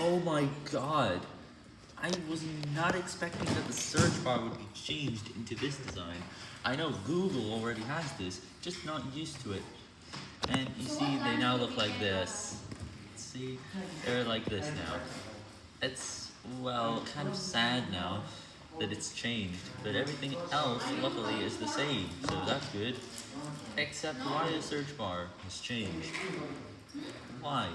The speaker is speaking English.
Oh my god. I was not expecting that the search bar would be changed into this design. I know Google already has this, just not used to it. And you see, they now look like this. See, they're like this now. It's, well, kind of sad now that it's changed, but everything else, luckily, is the same, so that's good. Except why the search bar has changed. Why?